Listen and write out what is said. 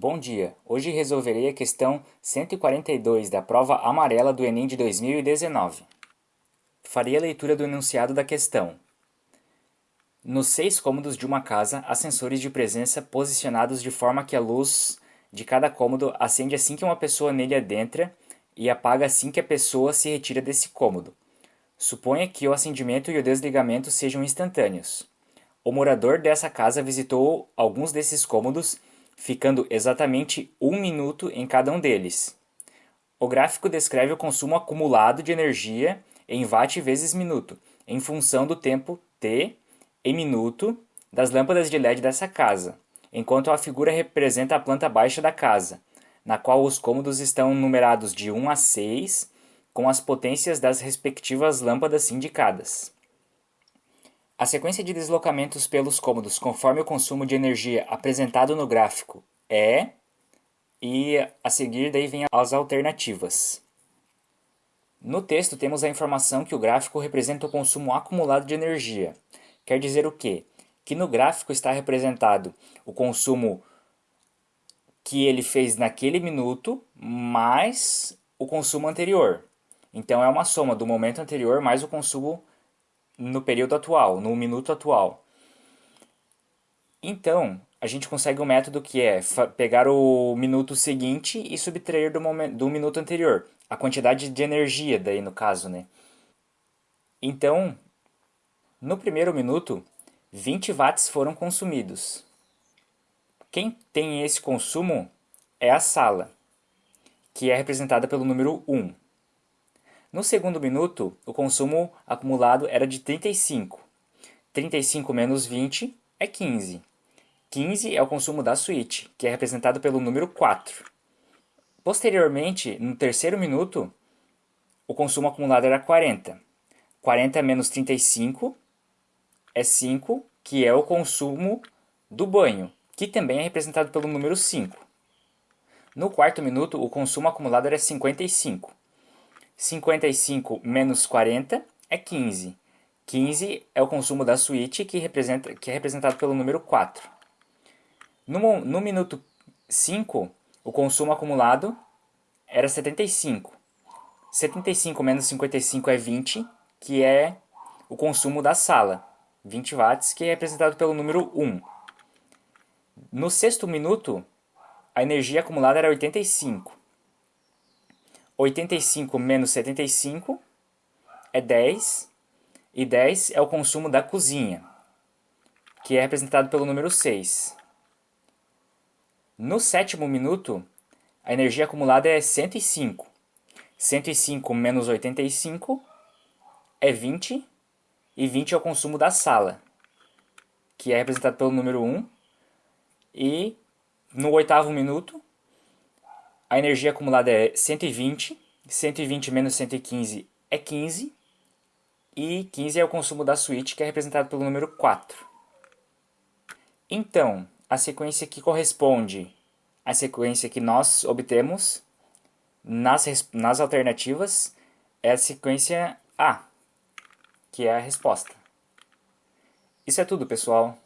Bom dia, hoje resolverei a questão 142 da prova amarela do Enem de 2019. Farei a leitura do enunciado da questão. Nos seis cômodos de uma casa, há sensores de presença posicionados de forma que a luz de cada cômodo acende assim que uma pessoa nele adentra e apaga assim que a pessoa se retira desse cômodo. Suponha que o acendimento e o desligamento sejam instantâneos. O morador dessa casa visitou alguns desses cômodos, ficando exatamente um minuto em cada um deles. O gráfico descreve o consumo acumulado de energia em watt vezes minuto, em função do tempo t em minuto das lâmpadas de LED dessa casa, enquanto a figura representa a planta baixa da casa, na qual os cômodos estão numerados de 1 a 6, com as potências das respectivas lâmpadas indicadas. A sequência de deslocamentos pelos cômodos conforme o consumo de energia apresentado no gráfico é e a seguir daí vem as alternativas. No texto temos a informação que o gráfico representa o consumo acumulado de energia. Quer dizer o quê? Que no gráfico está representado o consumo que ele fez naquele minuto mais o consumo anterior. Então é uma soma do momento anterior mais o consumo no período atual, no minuto atual. Então, a gente consegue um método que é pegar o minuto seguinte e subtrair do, momento, do minuto anterior. A quantidade de energia daí no caso, né? Então, no primeiro minuto, 20 watts foram consumidos. Quem tem esse consumo é a sala, que é representada pelo número 1. No segundo minuto, o consumo acumulado era de 35. 35 menos 20 é 15. 15 é o consumo da suíte, que é representado pelo número 4. Posteriormente, no terceiro minuto, o consumo acumulado era 40. 40 menos 35 é 5, que é o consumo do banho, que também é representado pelo número 5. No quarto minuto, o consumo acumulado era 55. 55 menos 40 é 15. 15 é o consumo da suíte, que, representa, que é representado pelo número 4. No, no minuto 5, o consumo acumulado era 75. 75 menos 55 é 20, que é o consumo da sala. 20 watts, que é representado pelo número 1. No sexto minuto, a energia acumulada era 85. 85 menos 75 é 10, e 10 é o consumo da cozinha, que é representado pelo número 6. No sétimo minuto, a energia acumulada é 105. 105 menos 85 é 20, e 20 é o consumo da sala, que é representado pelo número 1. E no oitavo minuto, a energia acumulada é 120, 120 menos 115 é 15, e 15 é o consumo da suíte, que é representado pelo número 4. Então, a sequência que corresponde à sequência que nós obtemos nas, nas alternativas é a sequência A, que é a resposta. Isso é tudo, pessoal.